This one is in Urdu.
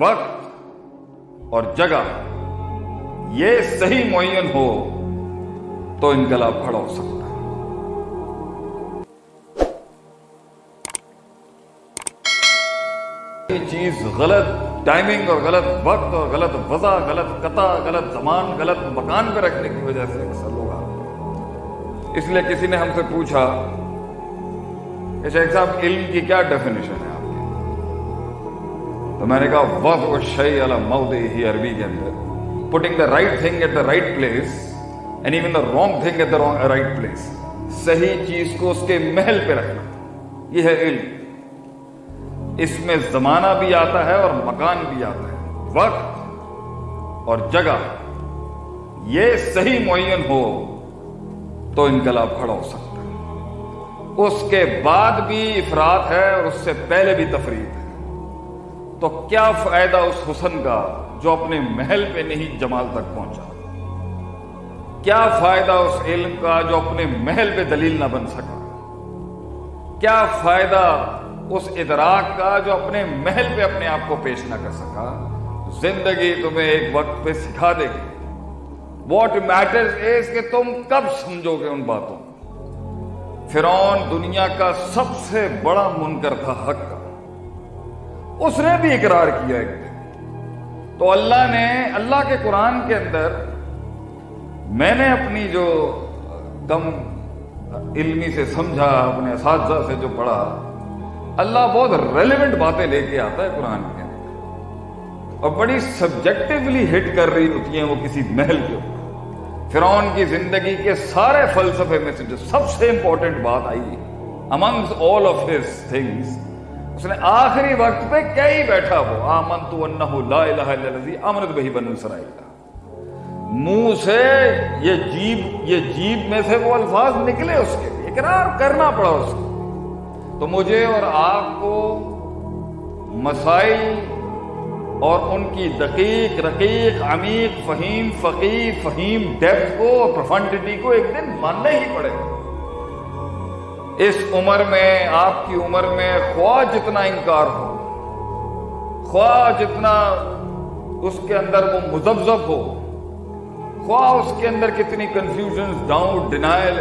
وقت اور جگہ یہ صحیح معین ہو تو انقلاب کھڑا ہو سکتا ہے۔ یہ چیز غلط ٹائمنگ اور غلط وقت اور غلط وضع، غلط قطع، غلط زمان، غلط مکان پہ رکھنے کی وجہ سے اکثر لوگ آتے اس لیے کسی نے ہم سے پوچھا اچھا کہ شیخ صاحب، علم کی کیا ڈیفینیشن ہے؟ تو میں نے کہا، وقت و شعی مود ہی عربی کے اندر. Putting the right thing at the right place and even the wrong thing at the right place صحیح چیز کو اس کے محل پہ رکھنا۔ یہ ہے علم۔ اس میں زمانہ بھی آتا ہے اور مکان بھی آتا ہے۔ وقت اور جگہ۔ یہ صحیح معین ہو تو انقلاب کھڑا ہو سکتا ہے۔ اس کے بعد بھی افراد ہے اور اس سے پہلے بھی تفریح ہے۔ تو کیا فائدہ اس حسن کا جو اپنے محل پہ نہیں جمال تک پہنچا؟ کیا فائدہ اس علم کا جو اپنے محل پہ دلیل نہ بن سکا؟ کیا فائدہ اس ادراک کا جو اپنے محل پہ اپنے آپ کو پیش نہ کر سکا؟ زندگی تمہیں ایک وقت پہ سکھا دے گی۔ واٹ میٹرز از کہ تم کب سمجھو گے ان باتوں؟ فرعون دنیا کا سب سے بڑا منکر تھا حق کا۔ اس نے بھی اقرار کیا ایک دن تو اللہ نے، اللہ کے قرآن کے اندر میں نے اپنی جو کم علمی سے سمجھا، اپنے اساتذہ سے جو پڑھا، اللہ بہت ریلیونٹ باتیں لے کے آتا ہے قرآن کے اندر۔ اور بڑی سبجیکٹولی ہٹ کر رہی ہوتی ہیں وہ کسی محل کے اوپر۔ فرعون کی زندگی کے سارے فلسفے میں سے جو سب سے امپورٹنٹ بات I amongst all of his things اس نے آخری وقت پہ کیا ہی بیٹھا وہ؟ آمن تو لا الہ الا الذی امنت بہی بنو اسرائیل منہ سے یہ جیب یہ جیب میں سے وہ الفاظ نکلے اس کے لیے، اقرار کرنا پڑا اس کو۔ تو مجھے اور آپ کو مسائل اور ان کی دقیق، رقیق، عمیق، فہیم فقی فہیم ڈیپتھ کو اور پروفنڈیٹی کو ایک دن ماننا ہی پڑے۔ گا اس عمر میں، آپ کی عمر میں خواہ جتنا انکار ہو، خواہ جتنا اس کے اندر وہ مزبزب ہو، خواہ اس کے اندر کتنی کنفیوژن ڈاؤن ڈینائل